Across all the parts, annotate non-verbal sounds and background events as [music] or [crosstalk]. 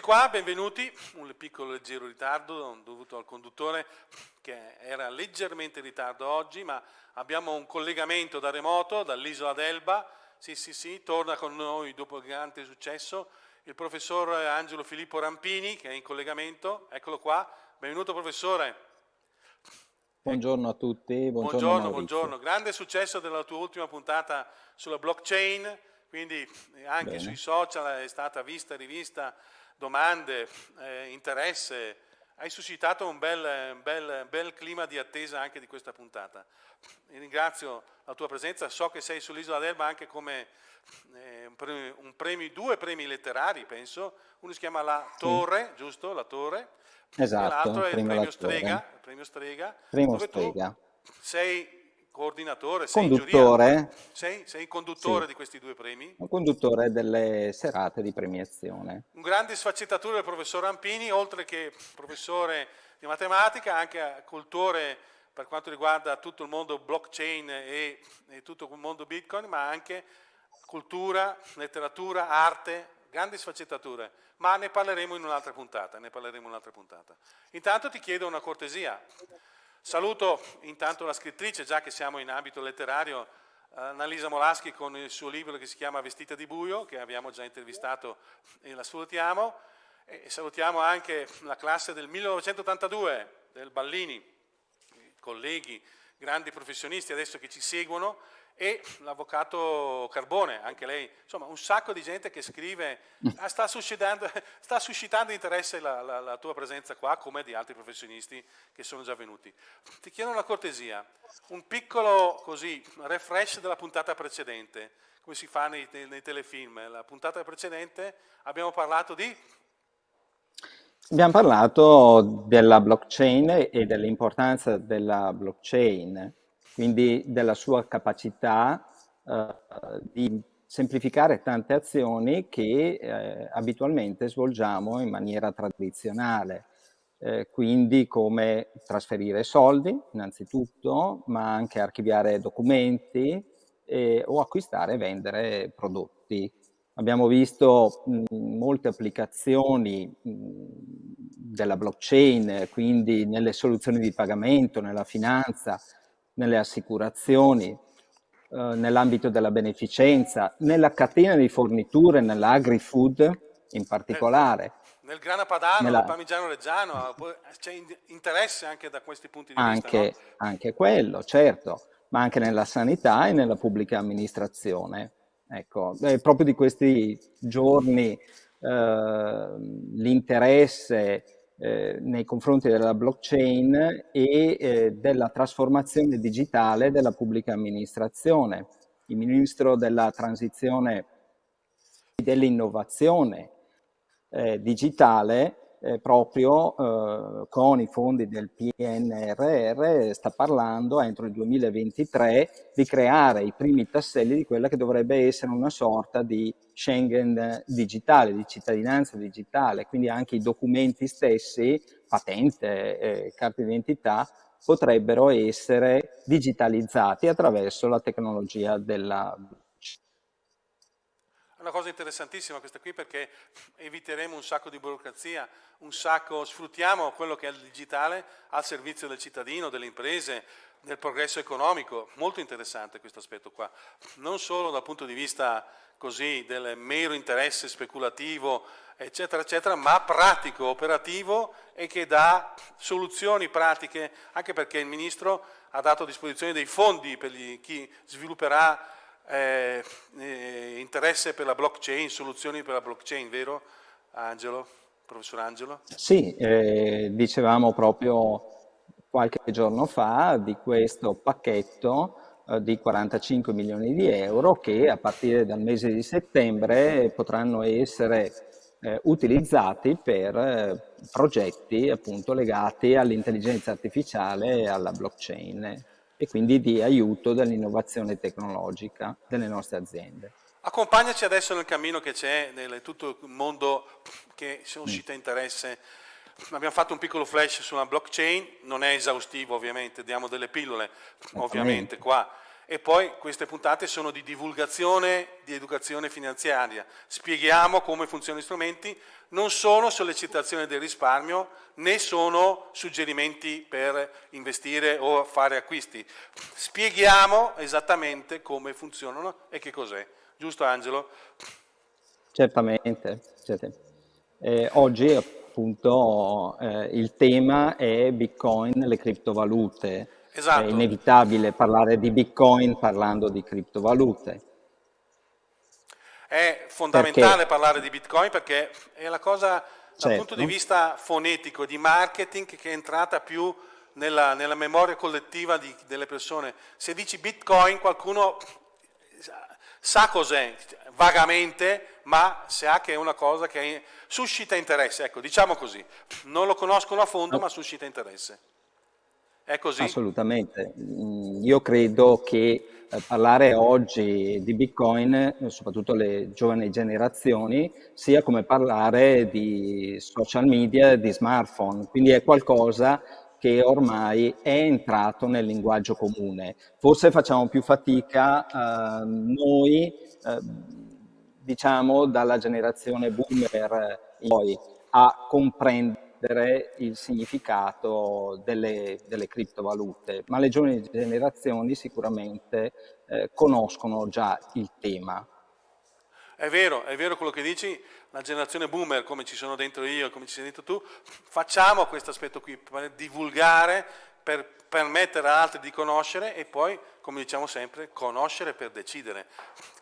qua, benvenuti. Un piccolo leggero ritardo dovuto al conduttore che era leggermente in ritardo oggi, ma abbiamo un collegamento da remoto dall'isola d'Elba. Sì, sì, sì, torna con noi dopo il grande successo il professor Angelo Filippo Rampini che è in collegamento. Eccolo qua. Benvenuto professore. Buongiorno a tutti. Buongiorno, buongiorno, buongiorno. Grande successo della tua ultima puntata sulla blockchain, quindi anche Bene. sui social è stata vista e rivista domande, eh, interesse, hai suscitato un bel, bel, bel, clima di attesa anche di questa puntata. ringrazio la tua presenza, so che sei sull'isola d'Elba anche come eh, un premi, un premi, due premi letterari, penso, uno si chiama La Torre, sì. giusto? La Torre, esatto, l'altro è il premio Strega, il premio Strega, Primo Strega. sei coordinatore, sei conduttore. Sei, sei conduttore sì. di questi due premi? Un conduttore delle serate di premiazione. Un grande sfaccettatura del professor Rampini, oltre che professore di matematica, anche cultore per quanto riguarda tutto il mondo blockchain e, e tutto il mondo bitcoin, ma anche cultura, letteratura, arte, grandi sfaccettature, ma ne parleremo in un'altra puntata, un'altra puntata. Intanto ti chiedo una cortesia, Saluto intanto la scrittrice, già che siamo in ambito letterario, eh, Annalisa Molaschi con il suo libro che si chiama Vestita di buio, che abbiamo già intervistato e la salutiamo. E salutiamo anche la classe del 1982 del Ballini, colleghi, grandi professionisti adesso che ci seguono e l'avvocato Carbone, anche lei, insomma un sacco di gente che scrive, ah, sta [laughs] sta suscitando interesse la, la, la, tua presenza qua come di altri professionisti che sono già venuti. Ti chiedo una cortesia, un piccolo così, refresh della puntata precedente, come si fa nei, nei telefilm. La puntata precedente abbiamo parlato di... Abbiamo parlato della blockchain e dell'importanza della blockchain quindi della sua capacità eh, di semplificare tante azioni che eh, abitualmente svolgiamo in maniera tradizionale. Eh, quindi come trasferire soldi innanzitutto, ma anche archiviare documenti o acquistare e vendere prodotti. Abbiamo visto mh, molte applicazioni mh, della blockchain, quindi nelle soluzioni di pagamento, nella finanza, nelle assicurazioni, eh, nell'ambito della beneficenza, nella catena di forniture, nell'agri-food in particolare. Eh, nel grana padano, nella... nel parmigiano reggiano, c'è interesse anche da questi punti di anche, vista? No? Anche quello, certo, ma anche nella sanità e nella pubblica amministrazione. Ecco, è proprio di questi giorni eh, l'interesse eh, nei confronti della blockchain e eh, della trasformazione digitale della pubblica amministrazione. Il ministro della transizione e dell'innovazione eh, digitale eh, proprio eh, con i fondi del PNRR sta parlando entro il 2023 di creare i primi tasselli di quella che dovrebbe essere una sorta di Schengen digitale, di cittadinanza digitale, quindi anche i documenti stessi, patente, eh, carte d'identità, potrebbero essere digitalizzati attraverso la tecnologia della è una cosa interessantissima questa qui perché eviteremo un sacco di burocrazia, un sacco, sfruttiamo quello che è il digitale al servizio del cittadino, delle imprese, del progresso economico. Molto interessante questo aspetto qua. Non solo dal punto di vista così del mero interesse speculativo, eccetera, eccetera, ma pratico, operativo e che dà soluzioni pratiche, anche perché il Ministro ha dato a disposizione dei fondi per gli, chi svilupperà eh, eh, interesse per la blockchain, soluzioni per la blockchain, vero Angelo, professor Angelo? Sì, eh, dicevamo proprio qualche giorno fa di questo pacchetto eh, di 45 milioni di euro che a partire dal mese di settembre potranno essere eh, utilizzati per eh, progetti appunto legati all'intelligenza artificiale e alla blockchain e quindi di aiuto dell'innovazione tecnologica delle nostre aziende. Accompagnaci adesso nel cammino che c'è nel tutto il mondo che suscita mm. interesse. Abbiamo fatto un piccolo flash sulla blockchain, non è esaustivo ovviamente, diamo delle pillole ovviamente qua e poi queste puntate sono di divulgazione di educazione finanziaria. Spieghiamo come funzionano gli strumenti, non sono sollecitazione del risparmio né sono suggerimenti per investire o fare acquisti. Spieghiamo esattamente come funzionano e che cos'è. Giusto Angelo? Certamente. certamente. Eh, oggi appunto eh, il tema è Bitcoin, le criptovalute Esatto. È inevitabile parlare di Bitcoin parlando di criptovalute. È fondamentale perché? parlare di Bitcoin perché è la cosa dal certo. punto di vista fonetico, di marketing, che è entrata più nella, nella memoria collettiva di, delle persone. Se dici Bitcoin qualcuno sa cos'è vagamente, ma sa che è una cosa che suscita interesse, ecco, diciamo così. Non lo conoscono a fondo, ma suscita interesse. È così? Assolutamente. Mm, io credo che eh, parlare oggi di Bitcoin, soprattutto le giovani generazioni, sia come parlare di social media, di smartphone, quindi è qualcosa che ormai è entrato nel linguaggio comune. Forse facciamo più fatica eh, noi, eh, diciamo dalla generazione boomer in poi, a comprendere il significato delle, delle, criptovalute, ma le giovani generazioni sicuramente eh, conoscono già il tema. È vero, è vero quello che dici, la generazione boomer, come ci sono dentro io, come ci sei dentro tu, facciamo questo aspetto qui, per divulgare, per permettere ad altri di conoscere e poi, come diciamo sempre, conoscere per decidere.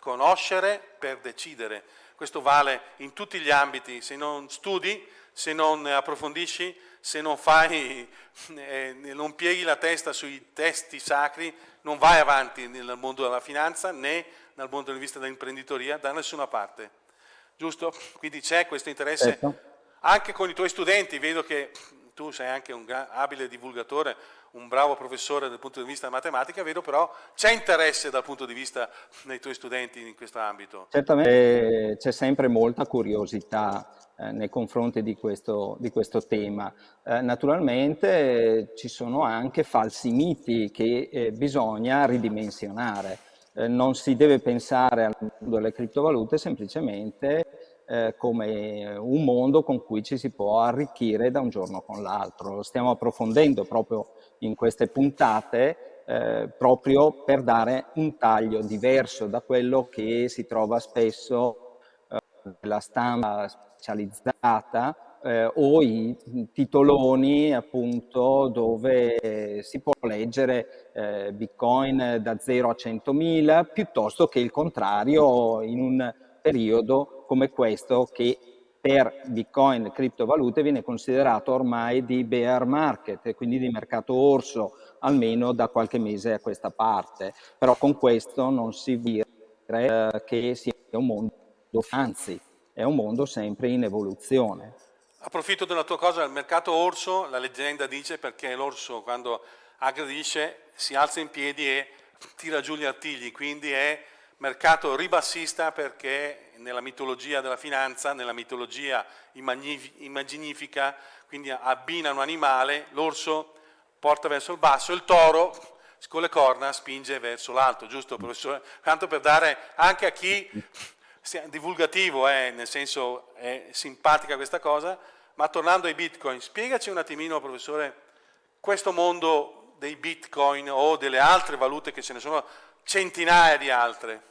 Conoscere per decidere. Questo vale in tutti gli ambiti, se non studi se non approfondisci, se non fai, [laughs] eh, non pieghi la testa sui testi sacri, non vai avanti nel mondo della finanza né dal punto di vista dell'imprenditoria da nessuna parte. Giusto? Quindi c'è questo interesse certo. anche con i tuoi studenti, vedo che tu sei anche un abile divulgatore, un bravo professore dal punto di vista della matematica, vedo però c'è interesse dal punto di vista dei tuoi studenti in questo ambito. Certamente c'è sempre molta curiosità eh, nei confronti di questo, di questo tema. Eh, naturalmente eh, ci sono anche falsi miti che eh, bisogna ridimensionare. Non si deve pensare al mondo delle criptovalute semplicemente eh, come un mondo con cui ci si può arricchire da un giorno con l'altro. Lo stiamo approfondendo proprio in queste puntate eh, proprio per dare un taglio diverso da quello che si trova spesso eh, nella stampa specializzata eh, o i titoloni appunto dove si può leggere eh, Bitcoin da 0 a 100.000 piuttosto che il contrario in un periodo come questo che per Bitcoin criptovalute viene considerato ormai di bear market, quindi di mercato orso, almeno da qualche mese a questa parte. Però con questo non si dire eh, che sia un mondo, anzi è un mondo sempre in evoluzione. Approfitto della tua cosa, il mercato orso, la leggenda dice perché l'orso quando aggredisce si alza in piedi e tira giù gli artigli, quindi è mercato ribassista perché nella mitologia della finanza, nella mitologia immaginifica, quindi abbina un animale, l'orso porta verso il basso, il toro con le corna spinge verso l'alto, giusto professore? Tanto per dare anche a chi divulgativo, eh, nel senso è simpatica questa cosa, ma tornando ai bitcoin, spiegaci un attimino, professore, questo mondo dei bitcoin o delle altre valute che ce ne sono centinaia di altre.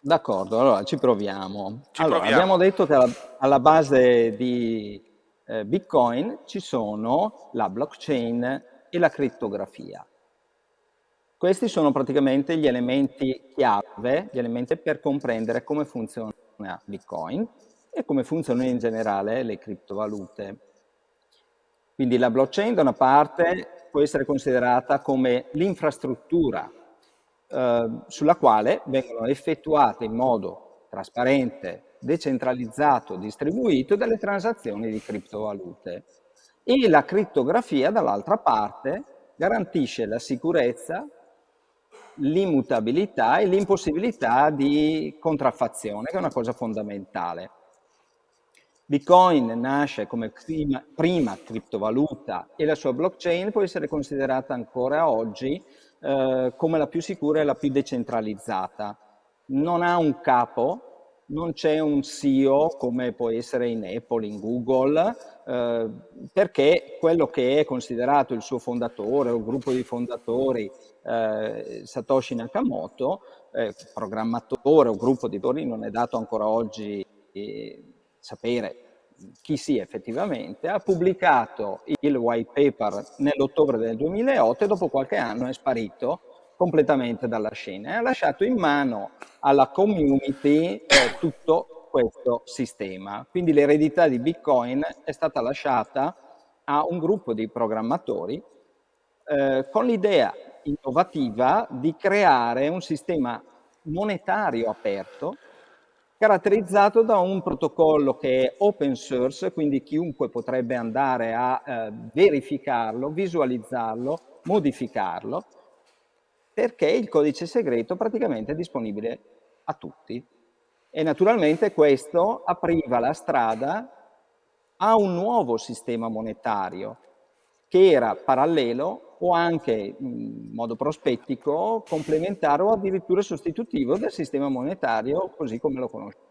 D'accordo, allora ci proviamo. Ci allora, proviamo. Abbiamo detto che alla, alla base di eh, bitcoin ci sono la blockchain e la crittografia. Questi sono praticamente gli elementi chiave, gli elementi per comprendere come funziona Bitcoin e come funzionano in generale le criptovalute. Quindi la blockchain da una parte può essere considerata come l'infrastruttura eh, sulla quale vengono effettuate in modo trasparente, decentralizzato, distribuito delle transazioni di criptovalute. E la crittografia dall'altra parte garantisce la sicurezza l'immutabilità e l'impossibilità di contraffazione, che è una cosa fondamentale. Bitcoin nasce come prima, prima, criptovaluta e la sua blockchain può essere considerata ancora oggi eh, come la più sicura e la più decentralizzata. Non ha un capo, non c'è un CEO come può essere in Apple, in Google, eh, perché quello che è considerato il suo fondatore o gruppo di fondatori, eh, Satoshi Nakamoto, eh, programmatore o gruppo di autori, non è dato ancora oggi eh, sapere chi sia effettivamente, ha pubblicato il white paper nell'ottobre del 2008 e dopo qualche anno è sparito completamente dalla scena e ha lasciato in mano alla community eh, tutto questo sistema. Quindi l'eredità di Bitcoin è stata lasciata a un gruppo di programmatori eh, con l'idea innovativa di creare un sistema monetario aperto caratterizzato da un protocollo che è open source, quindi chiunque potrebbe andare a eh, verificarlo, visualizzarlo, modificarlo, perché il codice segreto praticamente è disponibile a tutti. E naturalmente questo apriva la strada a un nuovo sistema monetario che era parallelo o anche in modo prospettico complementare o addirittura sostitutivo del sistema monetario così come lo conosciamo.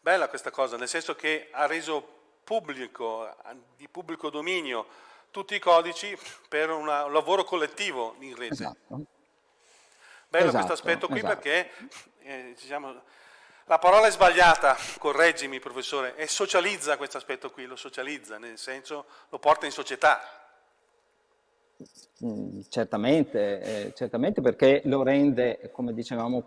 Bella questa cosa, nel senso che ha reso pubblico, di pubblico dominio, tutti i codici per una, un lavoro collettivo in rete. Esatto. Bello esatto, questo aspetto qui esatto. perché eh, diciamo, la parola è sbagliata, correggimi professore, e socializza questo aspetto qui, lo socializza, nel senso lo porta in società. Mm, certamente, eh, certamente perché lo rende, come dicevamo,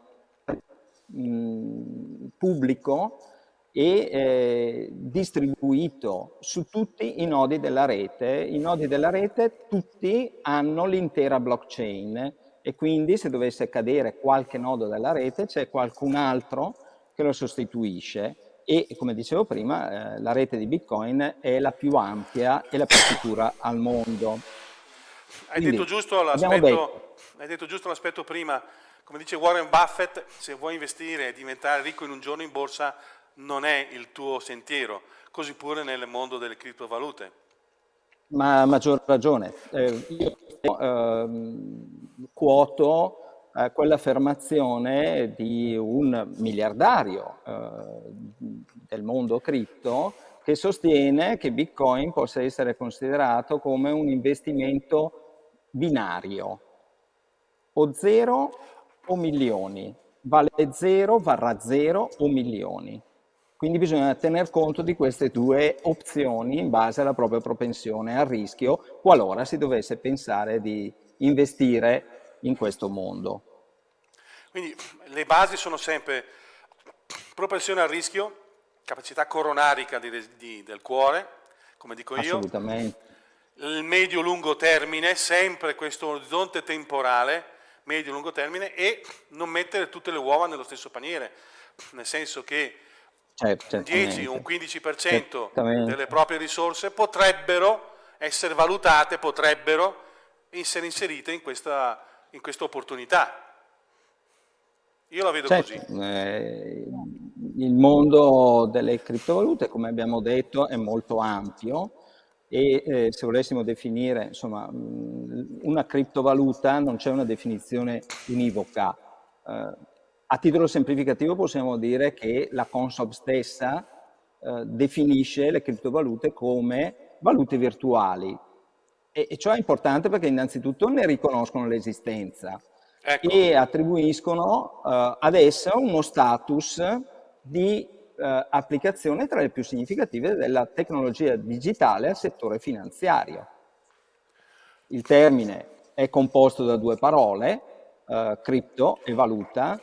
mh, mm, pubblico e eh, distribuito su tutti i nodi della rete. I nodi della rete tutti hanno l'intera blockchain e quindi se dovesse cadere qualche nodo della rete c'è qualcun altro che lo sostituisce e come dicevo prima eh, la rete di Bitcoin è la più ampia e la più sicura al mondo. Hai Quindi, detto giusto l'aspetto prima, come dice Warren Buffett, se vuoi investire e diventare ricco in un giorno in borsa non è il tuo sentiero, così pure nel mondo delle criptovalute. Ma a maggior ragione. Eh, io eh, quoto eh, quell'affermazione di un miliardario eh, del mondo cripto che sostiene che Bitcoin possa essere considerato come un investimento binario, o zero o milioni, vale zero, varrà zero o milioni. Quindi bisogna tener conto di queste due opzioni in base alla propria propensione al rischio, qualora si dovesse pensare di investire in questo mondo. Quindi le basi sono sempre propensione al rischio, capacità coronarica di, di, del cuore, come dico io, il medio-lungo termine, sempre questo orizzonte temporale, medio-lungo termine, e non mettere tutte le uova nello stesso paniere, nel senso che un 10, un 15% certamente. delle proprie risorse potrebbero essere valutate, potrebbero essere inserite in questa, in questa opportunità. Io la vedo certo, così. Eh, il mondo delle criptovalute, come abbiamo detto, è molto ampio e eh, se volessimo definire insomma, una criptovaluta non c'è una definizione univoca. Eh, a titolo semplificativo possiamo dire che la Consob stessa eh, definisce le criptovalute come valute virtuali e, e ciò è importante perché innanzitutto ne riconoscono l'esistenza ecco. e attribuiscono uh, ad essa uno status di uh, applicazione tra le più significative della tecnologia digitale al settore finanziario. Il termine è composto da due parole, uh, cripto e valuta,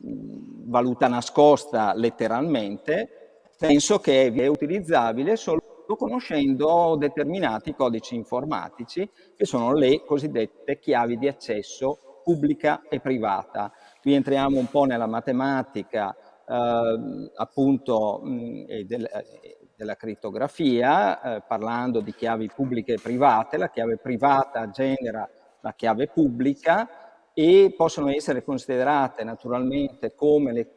valuta nascosta letteralmente, penso che è utilizzabile solo conoscendo determinati codici informatici che sono le cosiddette chiavi di accesso pubblica e privata. Qui entriamo un po' nella matematica eh, appunto mh, del, eh, della crittografia, eh, parlando di chiavi pubbliche e private. La chiave privata genera la chiave pubblica e possono essere considerate naturalmente come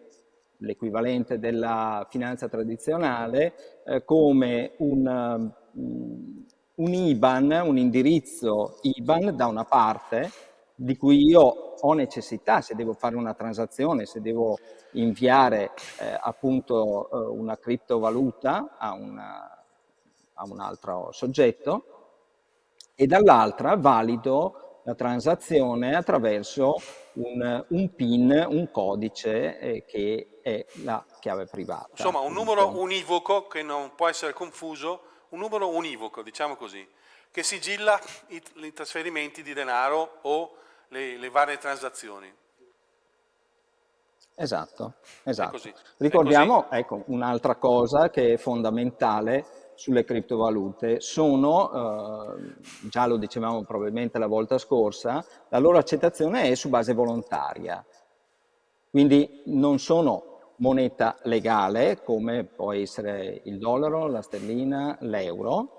l'equivalente della finanza tradizionale, eh, come un, un IBAN, un indirizzo IBAN da una parte di cui io ho necessità se devo fare una transazione, se devo inviare eh, appunto eh, una criptovaluta a, una, a un altro soggetto e dall'altra valido la transazione attraverso un, un PIN, un codice eh, che è la chiave privata. Insomma, un numero univoco che non può essere confuso, un numero univoco, diciamo così, che sigilla i, i trasferimenti di denaro o le, le varie transazioni. Esatto, esatto. Ricordiamo ecco, un'altra cosa che è fondamentale sulle criptovalute, sono, eh, già lo dicevamo probabilmente la volta scorsa, la loro accettazione è su base volontaria. Quindi non sono moneta legale come può essere il dollaro, la sterlina, l'euro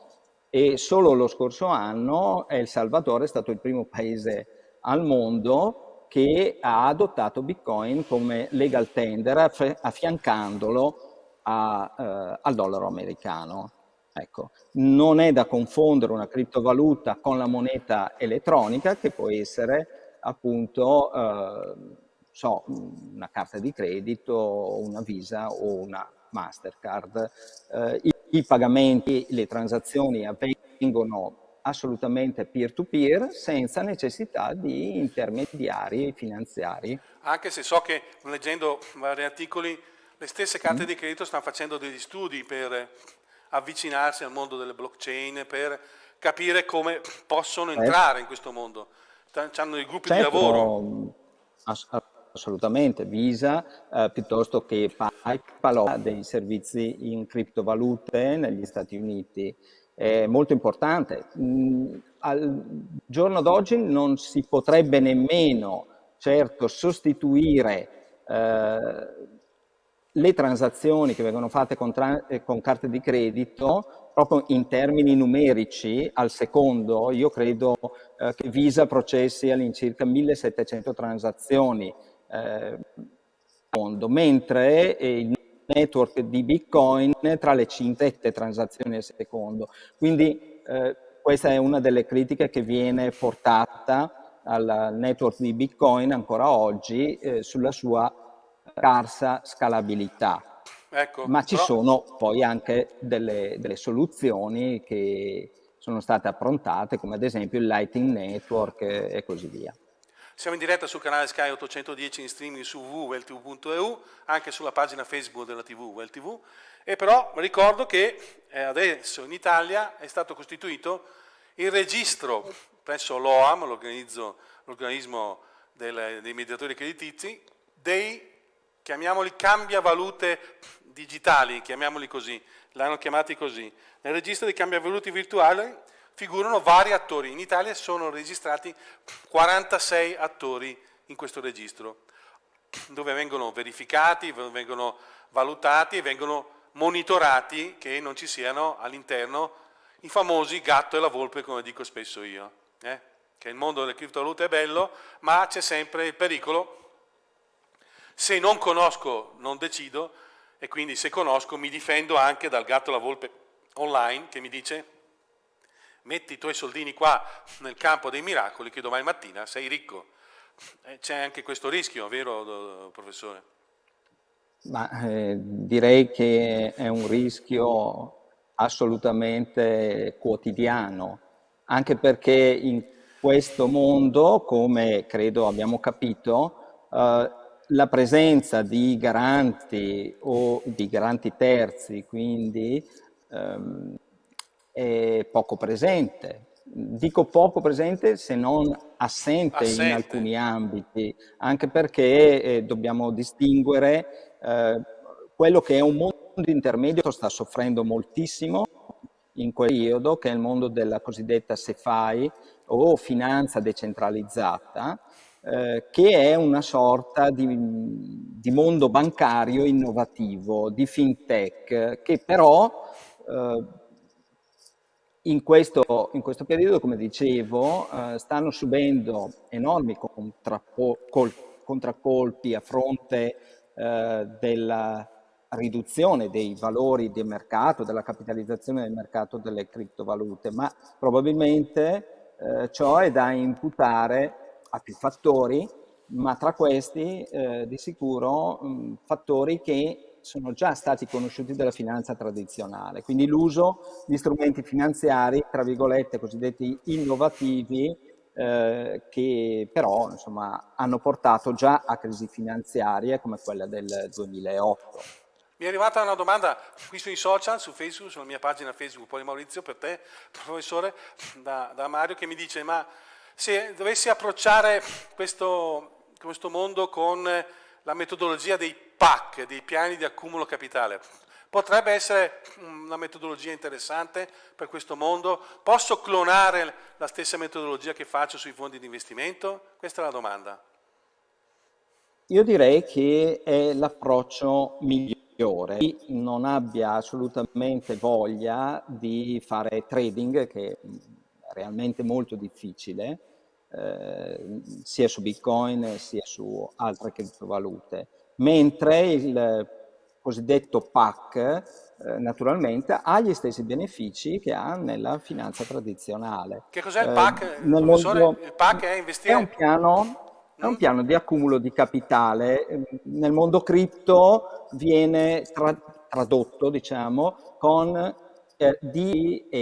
e solo lo scorso anno El Salvador è stato il primo paese al mondo che ha adottato Bitcoin come legal tender affiancandolo a, eh, al dollaro americano. Ecco, non è da confondere una criptovaluta con la moneta elettronica che può essere appunto eh, so, una carta di credito, una Visa o una Mastercard. Eh, i, I pagamenti, le transazioni avvengono assolutamente peer-to-peer -peer, senza necessità di intermediari finanziari. Anche se so che leggendo vari articoli le stesse carte mm. di credito stanno facendo degli studi per avvicinarsi al mondo delle blockchain, per capire come possono certo. entrare in questo mondo. Hanno dei gruppi certo, di lavoro. Ass assolutamente, Visa eh, piuttosto che PayPal ha dei servizi in criptovalute negli Stati Uniti è molto importante. Mm, al giorno d'oggi non si potrebbe nemmeno, certo, sostituire eh, le transazioni che vengono fatte con, eh, con, carte di credito proprio in termini numerici al secondo. Io credo eh, che Visa processi all'incirca 1700 transazioni eh, mentre il network di Bitcoin tra le 5 transazioni al secondo. Quindi eh, questa è una delle critiche che viene portata al network di Bitcoin ancora oggi eh, sulla sua scarsa scalabilità. Ecco, Ma ci però... sono poi anche delle, delle soluzioni che sono state approntate, come ad esempio il Lighting Network e così via. Siamo in diretta sul canale Sky 810 in streaming su www.weltv.eu, anche sulla pagina Facebook della TV WellTV. E però ricordo che eh, adesso in Italia è stato costituito il registro presso l'OAM, l'organismo dei mediatori creditizi, dei, chiamiamoli cambiavalute digitali, chiamiamoli così, l'hanno chiamati così. Nel registro dei cambiavalute virtuali figurano vari attori. In Italia sono registrati 46 attori in questo registro, dove vengono verificati, vengono valutati e vengono monitorati che non ci siano all'interno i famosi gatto e la volpe, come dico spesso io. Eh? Che il mondo delle criptovalute è bello, ma c'è sempre il pericolo. Se non conosco, non decido, e quindi se conosco mi difendo anche dal gatto la volpe online che mi dice metti i tuoi soldini qua nel campo dei miracoli che domani mattina sei ricco. Eh, c'è anche questo rischio, vero professore? Ma, eh, direi che è un rischio assolutamente quotidiano, anche perché in questo mondo, come credo abbiamo capito, eh, la presenza di garanti o di garanti terzi, quindi ehm, è poco presente. Dico poco presente se non assente, assente. in alcuni ambiti, anche perché eh, dobbiamo distinguere eh, quello che è un mondo intermedio sta soffrendo moltissimo in quel periodo, che è il mondo della cosiddetta CeFi o finanza decentralizzata, eh, che è una sorta di, di, mondo bancario innovativo, di fintech, che però eh, in questo, in questo, periodo, come dicevo, eh, stanno subendo enormi contracolpi a fronte eh, della, riduzione dei valori del mercato, della capitalizzazione del mercato delle criptovalute, ma probabilmente eh, ciò è da imputare a più fattori, ma tra questi eh, di sicuro mh, fattori che sono già stati conosciuti dalla finanza tradizionale, quindi l'uso di strumenti finanziari, tra virgolette, cosiddetti innovativi, eh, che però insomma, hanno portato già a crisi finanziarie come quella del 2008. Mi è arrivata una domanda qui sui social, su Facebook, sulla mia pagina Facebook, poi Maurizio, per te, professore, da, da Mario, che mi dice, ma se dovessi approcciare questo, questo mondo con la metodologia dei PAC, dei piani di accumulo capitale, potrebbe essere una metodologia interessante per questo mondo? Posso clonare la stessa metodologia che faccio sui fondi di investimento? Questa è la domanda. Io direi che è l'approccio migliore chi non abbia assolutamente voglia di fare trading, che realmente molto difficile, eh, sia su Bitcoin sia su altre criptovalute, mentre il cosiddetto PAC eh, naturalmente ha gli stessi benefici che ha nella finanza tradizionale. Che cos'è il PAC? Eh, mondo, il PAC è investire? È un piano è un piano di accumulo di capitale. Nel mondo cripto viene tra tradotto, diciamo, con eh, DA,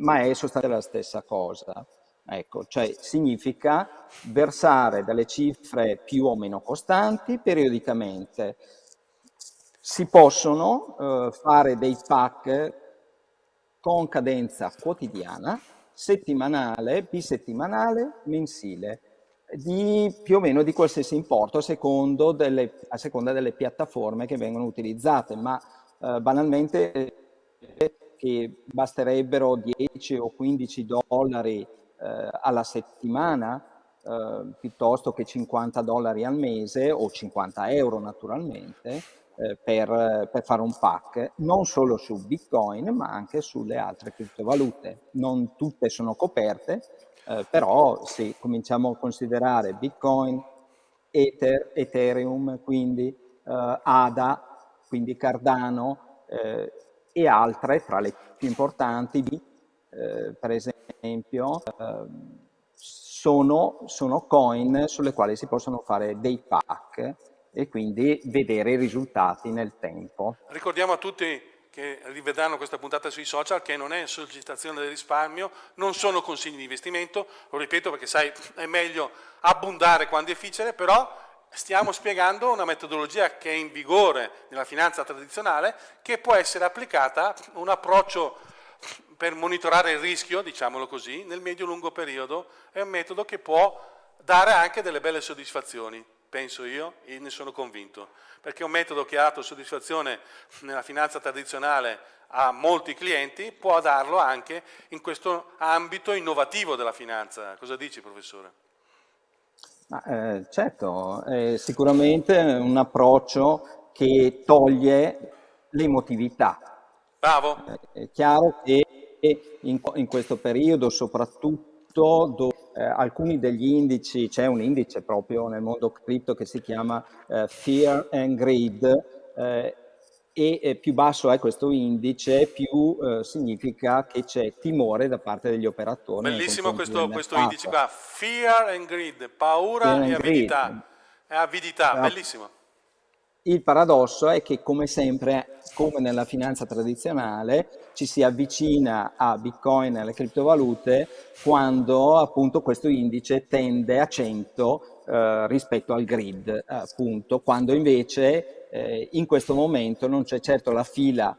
ma è sostanzialmente la stessa cosa. Ecco, cioè significa versare delle cifre più o meno costanti periodicamente. Si possono eh, fare dei pack con cadenza quotidiana, settimanale, bisettimanale, mensile di più o meno di qualsiasi importo a, delle, a seconda delle piattaforme che vengono utilizzate, ma eh, banalmente che basterebbero 10 o 15 dollari eh, alla settimana eh, piuttosto che 50 dollari al mese o 50 euro naturalmente eh, per, per, fare un pack, non solo su Bitcoin ma anche sulle altre criptovalute. Non tutte sono coperte, eh, però se cominciamo a considerare Bitcoin, Ether, Ethereum, quindi eh, ADA, quindi Cardano eh, e altre tra le più importanti, eh, per esempio, ehm, sono, sono coin sulle quali si possono fare dei pack e quindi vedere i risultati nel tempo. Ricordiamo a tutti che rivedranno questa puntata sui social, che non è sollecitazione del risparmio, non sono consigli di investimento, lo ripeto perché sai, è meglio abbondare quando è difficile, però stiamo spiegando una metodologia che è in vigore nella finanza tradizionale, che può essere applicata, un approccio per monitorare il rischio, diciamolo così, nel medio-lungo periodo, è un metodo che può dare anche delle belle soddisfazioni penso io, e ne sono convinto, perché è un metodo che ha dato soddisfazione nella finanza tradizionale a molti clienti, può darlo anche in questo ambito innovativo della finanza. Cosa dici, professore? Ma, eh, certo, è sicuramente un approccio che toglie l'emotività. Bravo. È chiaro che in, in questo periodo, soprattutto dove eh, alcuni degli indici, c'è un indice proprio nel mondo cripto che si chiama eh, Fear and Greed, eh, e più basso è questo indice, più eh, significa che c'è timore da parte degli operatori. Bellissimo questo, questo, indice qua, Fear and Greed, paura Fear e avidità. È avidità, ah. bellissimo. Il paradosso è che come sempre, come nella finanza tradizionale, ci si avvicina a Bitcoin e alle criptovalute quando appunto questo indice tende a 100 eh, rispetto al grid, appunto, quando invece eh, in questo momento non c'è certo la fila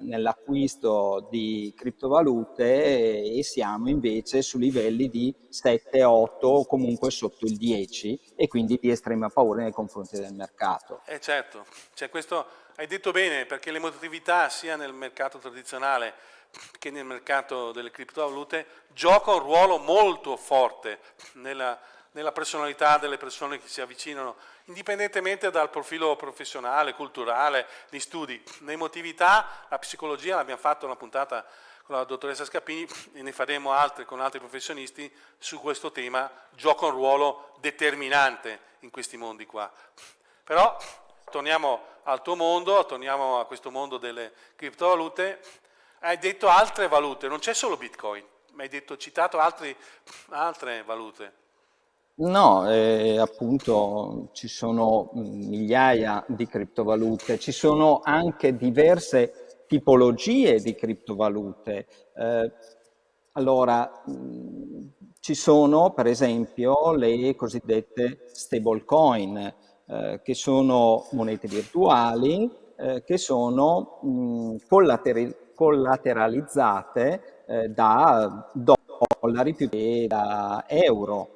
nell'acquisto di criptovalute e siamo invece su livelli di 7, 8 o comunque sotto il 10 e quindi di estrema paura nei confronti del mercato. Eh certo, cioè questo hai detto bene perché l'emotività sia nel mercato tradizionale che nel mercato delle criptovalute gioca un ruolo molto forte nella, nella personalità delle persone che si avvicinano indipendentemente dal profilo professionale, culturale, di studi. L'emotività, la psicologia, l'abbiamo fatto una puntata con la dottoressa Scapini e ne faremo altre con altri professionisti su questo tema, gioca un ruolo determinante in questi mondi qua. Però torniamo al tuo mondo, torniamo a questo mondo delle criptovalute, hai detto altre valute, non c'è solo Bitcoin, ma hai detto, citato altri, altre valute. No, eh, appunto ci sono migliaia di criptovalute, ci sono anche diverse tipologie di criptovalute. Eh, allora, mh, ci sono per esempio le cosiddette stablecoin, eh, che sono monete virtuali, eh, che sono mh, collateralizzate eh, da dollari più che da euro.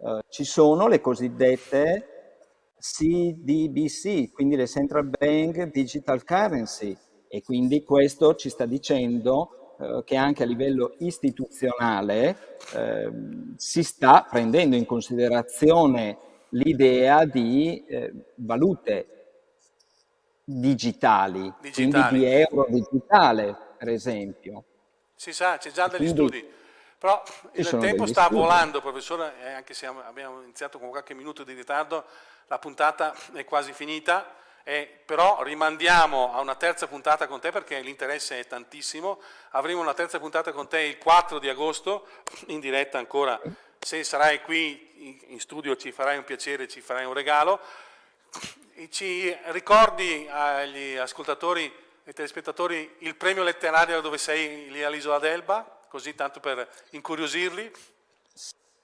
Eh, ci sono le cosiddette CDBC, quindi le Central Bank Digital Currency, e quindi questo ci sta dicendo eh, che anche a livello istituzionale eh, si sta prendendo in considerazione l'idea di eh, valute digitali, digitali, quindi di euro digitale, per esempio. Si sa, c'è già degli quindi, studi. Però il tempo sta studi. volando, professore, eh, anche se abbiamo iniziato con qualche minuto di ritardo, la puntata è quasi finita, eh, però rimandiamo a una terza puntata con te perché l'interesse è tantissimo. Avremo una terza puntata con te il 4 di agosto, in diretta ancora. Se sarai qui in studio ci farai un piacere, ci farai un regalo. E ci ricordi agli ascoltatori e telespettatori il premio letterario dove sei lì all'isola d'Elba? Così tanto per incuriosirli?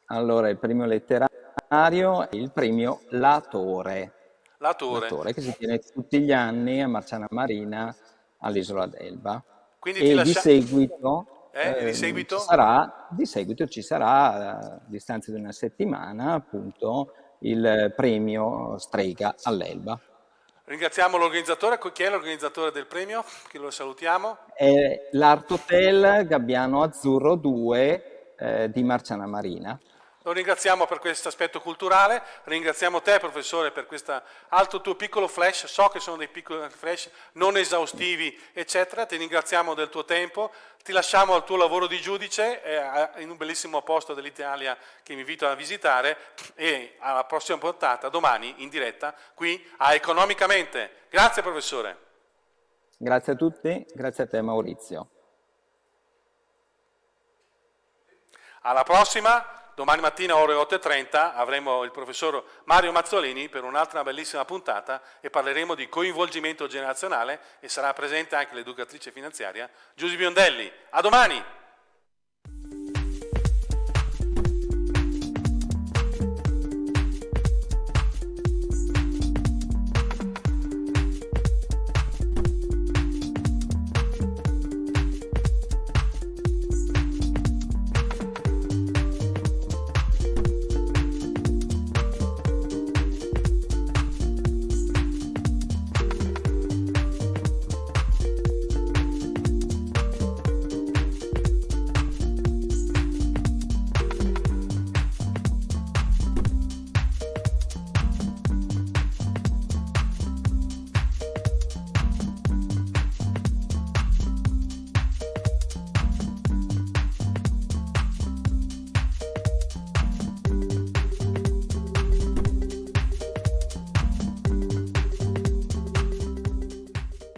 Allora, il premio letterario è il premio Latore. Latore. Latore che si tiene tutti gli anni a Marciana Marina all'isola d'Elba. Quindi e lascia... di seguito, eh, eh, di, seguito? Ci sarà, di seguito ci sarà, a distanza di una settimana, appunto, il premio Strega all'Elba. Ringraziamo l'organizzatore. Chi è l'organizzatore del premio? Che lo salutiamo. È l'Art Hotel Gabbiano Azzurro 2 eh, di Marciana Marina. Lo ringraziamo per questo aspetto culturale, ringraziamo te professore per questo altro tuo piccolo flash, so che sono dei piccoli flash non esaustivi eccetera, ti ringraziamo del tuo tempo, ti lasciamo al tuo lavoro di giudice eh, in un bellissimo posto dell'Italia che mi invito a visitare e alla prossima puntata domani in diretta qui a Economicamente. Grazie professore. Grazie a tutti, grazie a te Maurizio. Alla prossima. Domani mattina ore 8.30 avremo il professor Mario Mazzolini per un'altra bellissima puntata e parleremo di coinvolgimento generazionale e sarà presente anche l'educatrice finanziaria Giusy Biondelli. A domani!